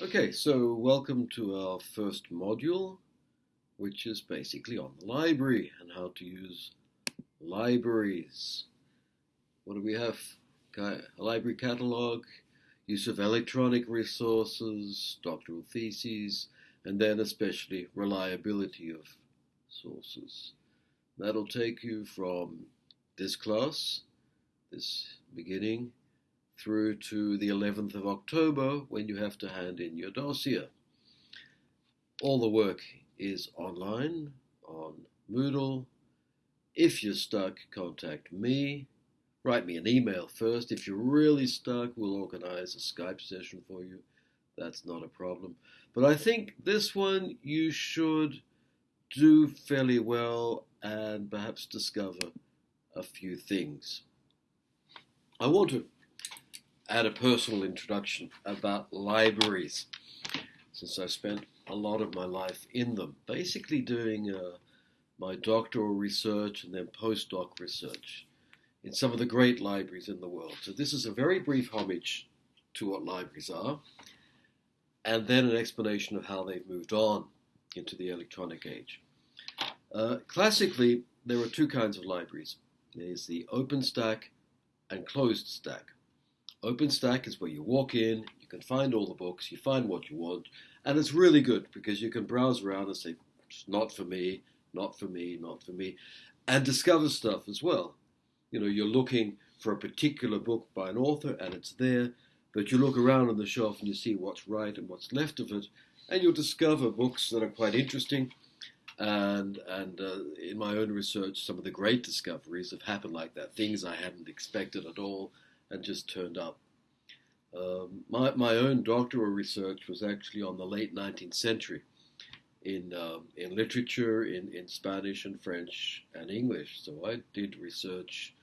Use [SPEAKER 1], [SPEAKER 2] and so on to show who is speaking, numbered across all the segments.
[SPEAKER 1] Okay, so welcome to our first module, which is basically on the library and how to use libraries. What do we have? A library catalog, use of electronic resources, doctoral theses, and then especially reliability of sources. That'll take you from this class, this beginning, through to the 11th of October when you have to hand in your dossier. All the work is online on Moodle. If you're stuck, contact me. Write me an email first. If you're really stuck, we'll organize a Skype session for you. That's not a problem. But I think this one you should do fairly well and perhaps discover a few things. I want to add a personal introduction about libraries, since I spent a lot of my life in them, basically doing uh, my doctoral research and then postdoc research in some of the great libraries in the world. So this is a very brief homage to what libraries are, and then an explanation of how they've moved on into the electronic age. Uh, classically, there are two kinds of libraries. There's the open stack and closed stack. Open stack is where you walk in, you can find all the books, you find what you want, and it's really good because you can browse around and say, not for me, not for me, not for me, and discover stuff as well. You know, you're looking for a particular book by an author and it's there, but you look around on the shelf and you see what's right and what's left of it, and you'll discover books that are quite interesting. And and uh, in my own research, some of the great discoveries have happened like that. Things I hadn't expected at all, and just turned up. Um, my, my own doctoral research was actually on the late 19th century in, uh, in literature, in, in Spanish and French and English. So I did research,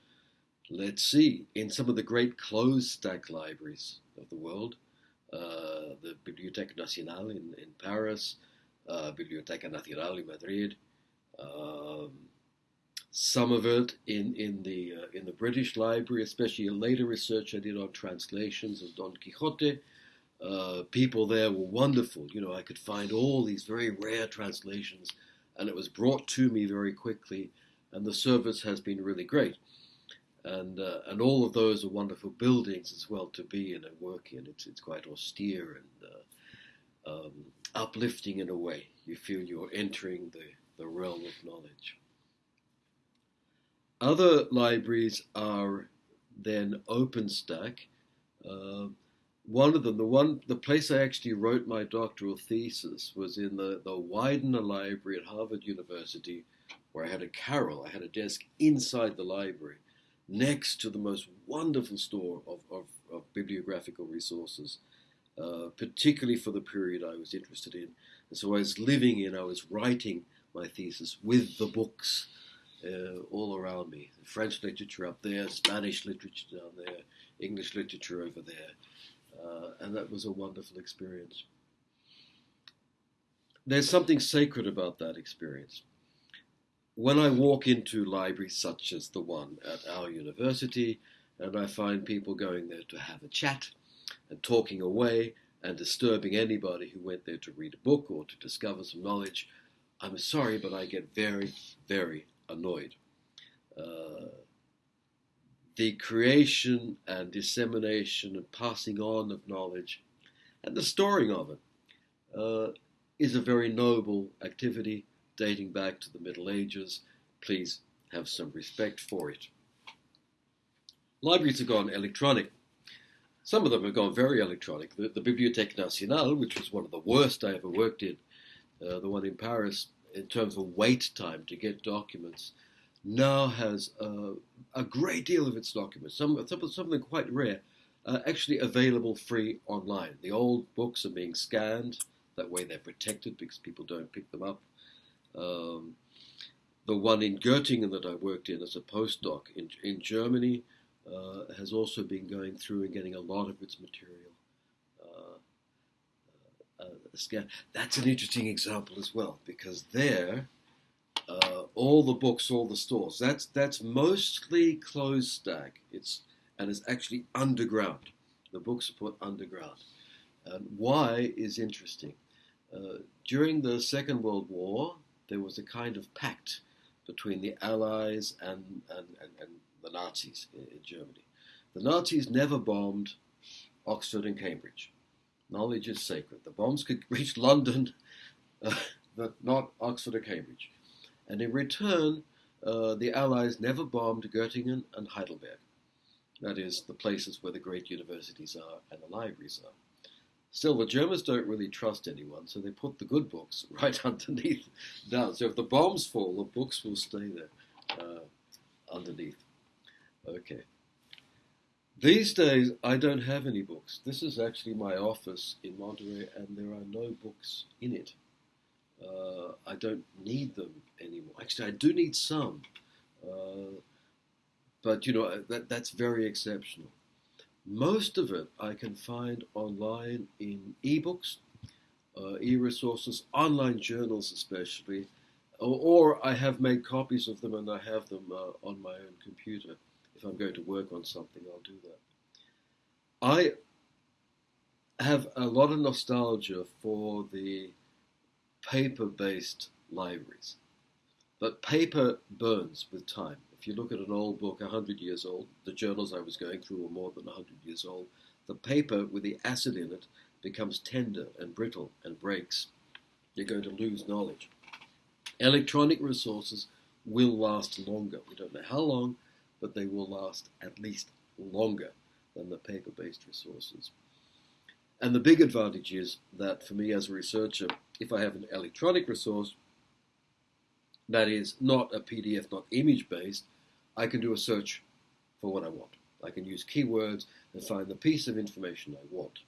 [SPEAKER 1] let's see, in some of the great closed stack libraries of the world. Uh, the Bibliothèque Nationale in, in Paris, uh, Biblioteca Nacional in Madrid, um, some of it in in the uh, in the British Library, especially a later research I did on translations of Don Quixote. Uh, people there were wonderful. You know, I could find all these very rare translations, and it was brought to me very quickly. And the service has been really great. And uh, and all of those are wonderful buildings as well to be in and work in. It's it's quite austere and uh, um, uplifting in a way. You feel you're entering the the realm of knowledge. Other libraries are then open stack. Uh, one of them, the one, the place I actually wrote my doctoral thesis was in the, the Widener Library at Harvard University, where I had a carrel. I had a desk inside the library, next to the most wonderful store of, of, of bibliographical resources, uh, particularly for the period I was interested in. And so I was living in, I was writing my thesis with the books uh, all around me. French literature up there, Spanish literature down there, English literature over there. Uh, and that was a wonderful experience. There's something sacred about that experience. When I walk into libraries such as the one at our university, and I find people going there to have a chat and talking away and disturbing anybody who went there to read a book or to discover some knowledge, I'm sorry, but I get very, very annoyed. Uh, the creation and dissemination and passing on of knowledge and the storing of it uh, is a very noble activity dating back to the Middle Ages. Please have some respect for it. Libraries have gone electronic. Some of them have gone very electronic. The, the Bibliothèque Nationale, which was one of the worst I ever worked in, uh, the one in Paris, in terms of wait time to get documents, now has uh, a great deal of its documents, some, some, some of them quite rare, uh, actually available free online. The old books are being scanned, that way they're protected because people don't pick them up. Um, the one in Göttingen that I worked in as a postdoc in, in Germany uh, has also been going through and getting a lot of its material scan. That's an interesting example as well because there, uh, all the books, all the stores. That's that's mostly closed stack. It's and it's actually underground. The books are put underground, And why is interesting. Uh, during the Second World War, there was a kind of pact between the Allies and, and, and, and the Nazis in, in, Germany. The Nazis never bombed Oxford and Cambridge. Knowledge is sacred. The bombs could reach London, uh, but not Oxford or Cambridge. And in return, uh, the Allies never bombed Göttingen and Heidelberg. That is, the places where the great universities are and the libraries are. Still, the Germans don't really trust anyone, so they put the good books right underneath down. So if the bombs fall, the books will stay there uh, underneath. Okay. These days, I don't have any books. This is actually my office in Monterey, and there are no books in it. Uh, I don't need them anymore. Actually, I do need some, uh, but you know that that's very exceptional. Most of it I can find online in ebooks, uh, e-resources, online journals especially, or, or, I have made copies of them and I have them uh, on my own computer. If I'm going to work on something, I'll do that. I have a lot of nostalgia for the paper-based libraries. But paper burns with time. If you look at an old book, 100 years old, the journals I was going through were more than 100 years old, the paper with the acid in it becomes tender and brittle and breaks. You're going to lose knowledge. Electronic resources will last longer. We don't know how long, but they will last at least longer than the paper-based resources. And the big advantage is that for me as a researcher, if I have an electronic resource that is not a PDF, not image based, I can do a search for what I want. I can use keywords and find the piece of information I want.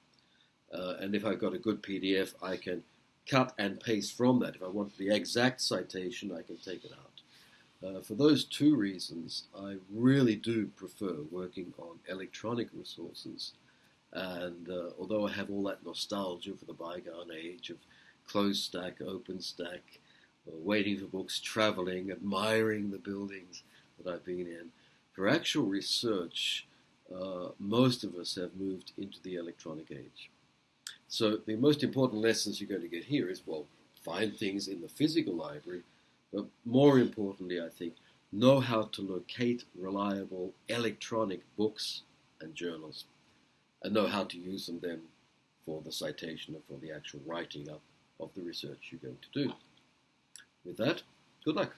[SPEAKER 1] Uh, and if I've got a good PDF, I can cut and paste from that. If I want the exact citation, I can take it out. Uh, for those two reasons, I really do prefer working on electronic resources and uh, although I have all that nostalgia for the bygone age of closed stack, open stack, uh, waiting for books, traveling, admiring the buildings that I've been in, for actual research, uh, most of us have moved into the electronic age. So the most important lessons you're going to get here is, well, find things in the physical library, but more importantly, I think, know how to locate reliable electronic books and journals and know how to use them then for the citation and for the actual writing up of the research you're going to do. With that, good luck.